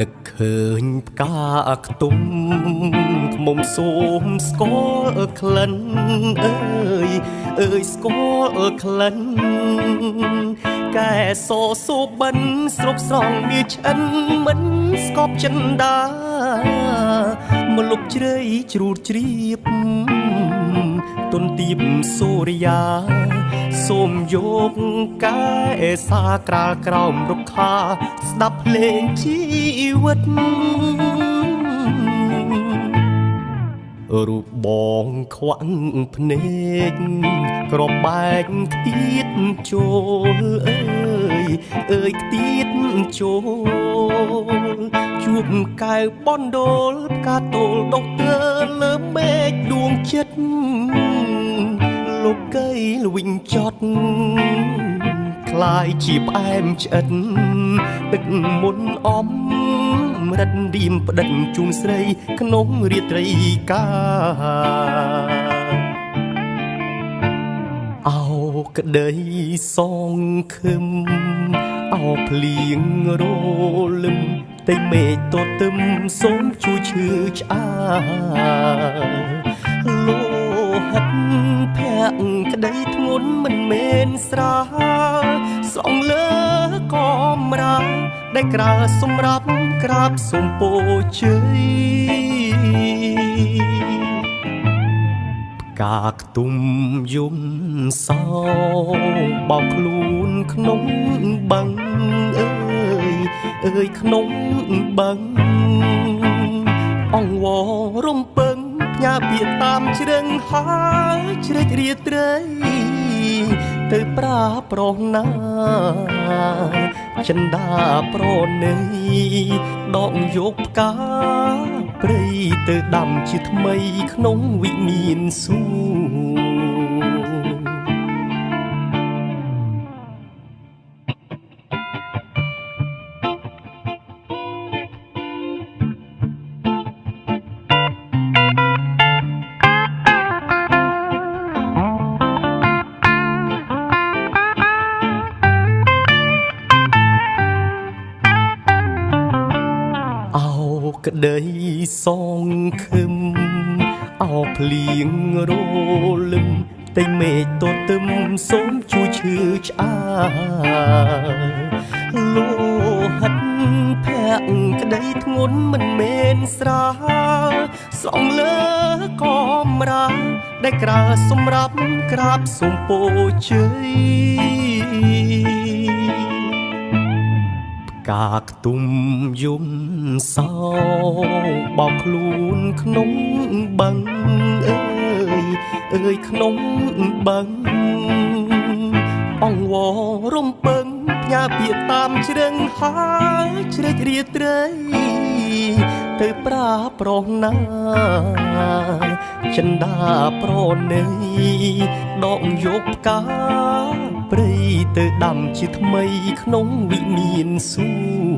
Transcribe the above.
នឹកឃើញផ្កាខ្ទុំខ្មុំសូមស្គាល់ក្លិនអើយអើយស្គាល់ក្លិនកែសសូបិនស្រុបស្រង់វាឆ្អិនមិនស្កប់ចិនដាមកលុបជ្រៃជ្រូតជ្រាប ទុនទៀបសូរិយា សូមយកកែសាក្រាលក្រោមរុក្ខា ស្ដាប់ភ្លេងជីវិតរូបបងខ្វាក់ភ្នែកក្របបែកខ្ទៀតចូលអើយអើយខ្ទៀតចូលជួបកៅបនដូលផ្កាតូលដុកទ័រលើមេឃដួងចិត្ត លោកកៃលវិញចត់คล้ายជាផ្អែមឆ្អិតទឹកមុនអំរិតឌៀមផ្ដិតជូនស្រីក្នុងរាត្រីកាអោក្តីសងខឹមអោភ្លៀងរលឹមតែមេឃតទឹមសូមជួយឈឺឆ្អា លោហិតភ័ក្រក្តីធ្ងន់មិនមែនស្រាលស្រង់លើកំរាដែលក្រាលសម្រាប់ក្រាបសុំពោជ័យផ្កាខ្ទុំយំសោបោកខ្លួនក្នុងបឹងអើយអើយក្នុងបឹងអង្វរំពឹង ផ្ញើពាក្យតាមជ្រឹងហើយជ្រេចរាត្រី ទៅប្រាប្រុសណាចិន្តាប្រណីដកយកផ្កាព្រៃទៅដាំជាថ្មីក្នុងវិមានសួង ក្តីសងខឹមអោភ្លៀងរលឹមតែមេឃតទឹមសូមជួយឈឺឆ្អាលោហិតភ័ក្រក្តីធ្ងន់មិនមែនស្រាលស្រង់លើកំរាដែលក្រាសម្រាប់ក្រាបសុំពោជ័យ កាខ្ទុំយំសោបោកខ្លួនក្នុងបឹងអើយអើយក្នុងបឹងអង្វរំពឹងផ្ញើពាក្យតាមជ្រឹងហើយជ្រេចរាត្រី ទៅប្រាប្រុសណាចិន្តាប្រណីដកយកផ្កា ព្រៃទៅដាំជាថ្មីក្នុងវិមានសួង